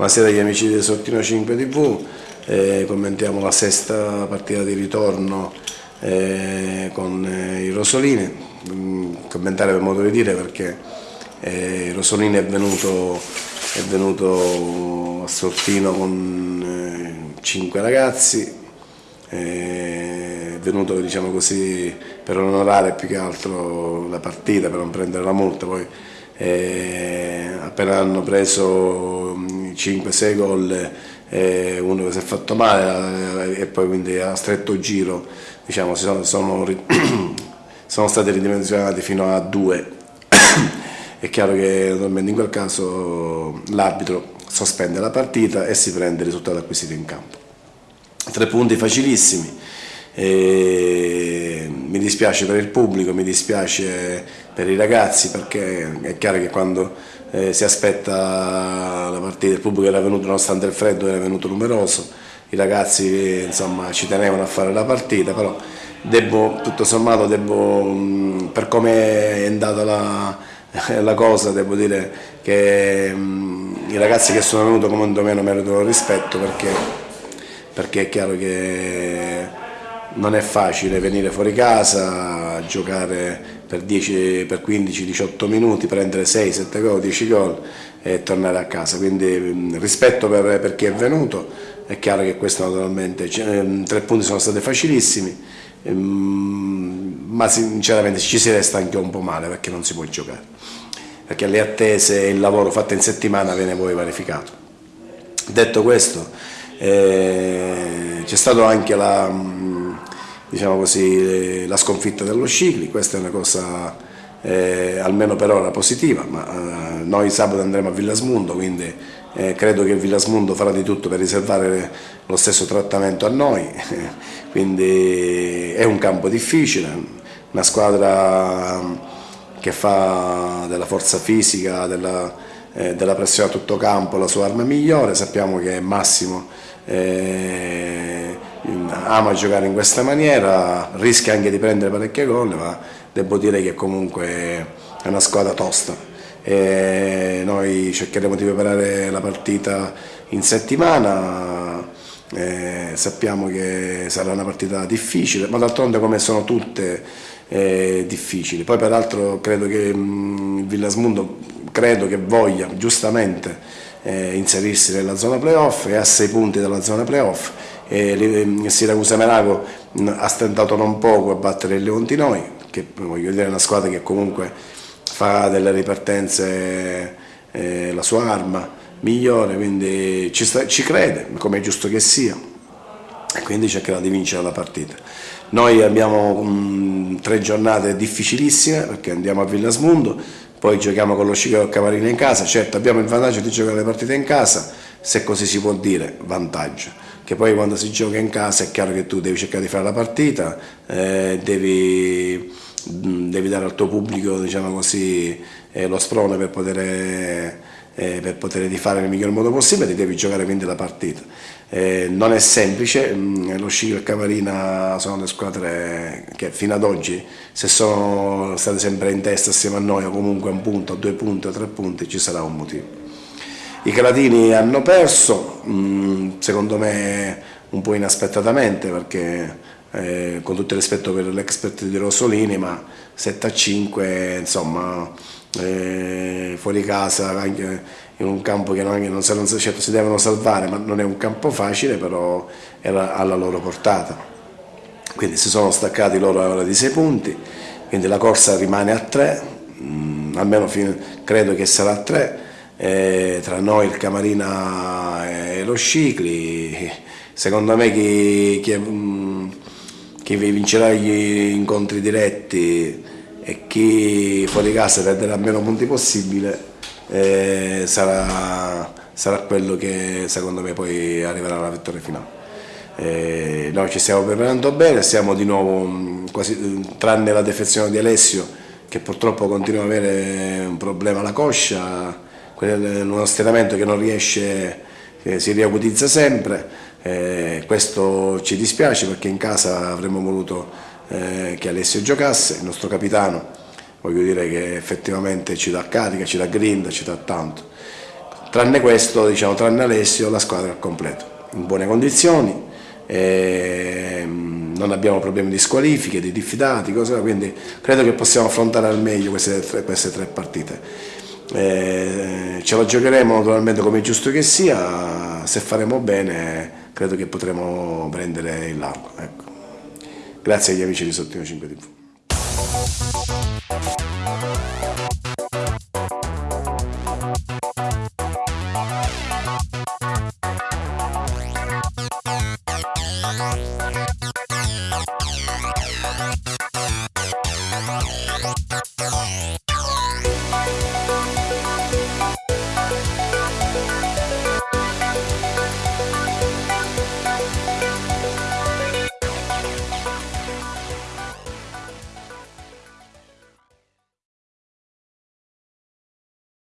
Buonasera agli amici di Sortino 5 TV, eh, commentiamo la sesta partita di ritorno eh, con eh, i Rosolini, mm, commentare per modo di dire perché eh, Rosolini è venuto, è venuto a Sortino con eh, cinque ragazzi, eh, è venuto diciamo così, per onorare più che altro la partita, per non prendere la multa, poi eh, appena hanno preso 5-6 gol eh, uno che si è fatto male eh, e poi quindi a stretto giro diciamo, sono, sono, sono stati ridimensionati fino a due. È chiaro che in quel caso l'arbitro sospende la partita e si prende il risultato acquisito in campo tre punti facilissimi. E mi dispiace per il pubblico, mi dispiace per i ragazzi perché è chiaro che quando eh, si aspetta la partita, il pubblico era venuto nonostante il freddo, era venuto numeroso, i ragazzi insomma, ci tenevano a fare la partita, però devo, tutto sommato devo, per come è andata la, la, cosa, devo dire che mh, i ragazzi che sono venuti comunque meno meritano rispetto perché, perché è chiaro che non è facile venire fuori casa, giocare per, 10, per 15-18 minuti, prendere 6-7 gol, 10 gol e tornare a casa. Quindi rispetto per, per, chi è venuto, è chiaro che questo naturalmente, ehm, tre punti sono stati facilissimi, ehm, ma sinceramente ci si resta anche un po' male perché non si può giocare, perché le attese e il lavoro fatto in settimana viene poi verificato. Detto questo, eh, c'è stata anche la diciamo così, la sconfitta dello Scicli, questa è una cosa eh, almeno per ora positiva, ma eh, noi sabato andremo a Villasmundo, quindi eh, credo che Villasmundo farà di tutto per riservare lo stesso trattamento a noi, quindi è un campo difficile, una squadra che fa della forza fisica, della, eh, della pressione a tutto campo la sua arma migliore, sappiamo che Massimo eh, ama giocare in questa maniera, rischia anche di prendere parecchie gol, ma devo dire che comunque è una squadra tosta. E noi cercheremo di preparare la partita in settimana, eh, sappiamo che sarà una partita difficile, ma d'altronde come sono tutte eh, difficili. Poi peraltro credo che il mm, Villasmundo credo che voglia giustamente eh, inserirsi nella zona playoff e a sei punti dalla zona playoff eh, Siracusa Merago ha stentato non poco a battere il Leontinoi, che voglio dire è una squadra che comunque fa delle ripartenze eh, la sua arma migliore, quindi ci, sta, ci crede, come è giusto che sia, e quindi cercherà di vincere la partita. Noi abbiamo mh, tre giornate difficilissime perché andiamo a Villasmundo, poi giochiamo con lo Scico Camarina in casa, certo abbiamo il vantaggio di giocare le partite in casa, se così si può dire, vantaggio. Che poi quando si gioca in casa è chiaro che tu devi cercare di fare la partita, eh, devi, devi, dare al tuo pubblico diciamo così, eh, lo sprone per poter, eh, per poter di fare nel miglior modo possibile devi giocare quindi la partita. Eh, non è semplice, mh, mm, lo Sciglio e il Camarina sono le squadre che fino ad oggi se sono state sempre in testa assieme a noi o comunque a un punto, a due punti, a tre punti ci sarà un motivo. I Calatini hanno perso, mm, secondo me un po' inaspettatamente perché eh, con tutto il rispetto per l'expert di Rossolini, ma 7 a 5 insomma eh, fuori casa anche in un campo che non, non, non certo si devono salvare, ma non è un campo facile, però era alla loro portata. Quindi si sono staccati loro ora di 6 punti, quindi la corsa rimane a 3, mm, almeno fino, credo che sarà a 3 eh, tra noi il Camarina e lo Scicli. Secondo me chi, chi, mm, chi vincerà gli incontri diretti e chi fuori casa perderà meno punti possibile eh, sarà, sarà, quello che secondo me poi arriverà alla vittoria finale. Eh, noi ci stiamo preparando bene, siamo di nuovo mm, quasi, tranne la defezione di Alessio che purtroppo continua ad avere un problema alla coscia uno stiramento che non riesce, eh, si riacutizza sempre, Eh, questo ci dispiace perché in casa avremmo voluto eh, che Alessio giocasse, il nostro capitano, voglio dire che effettivamente ci dà carica, ci dà grinda, ci dà tanto. Tranne questo, diciamo, tranne Alessio, la squadra è al completo, in buone condizioni, eh, non abbiamo problemi di squalifiche, di diffidati, cose, quindi credo che possiamo affrontare al meglio queste tre, queste tre partite. Eh, ce la giocheremo naturalmente come è giusto che sia, se faremo bene credo che potremo prendere il largo. Ecco. Grazie agli amici di Sottino 5 TV.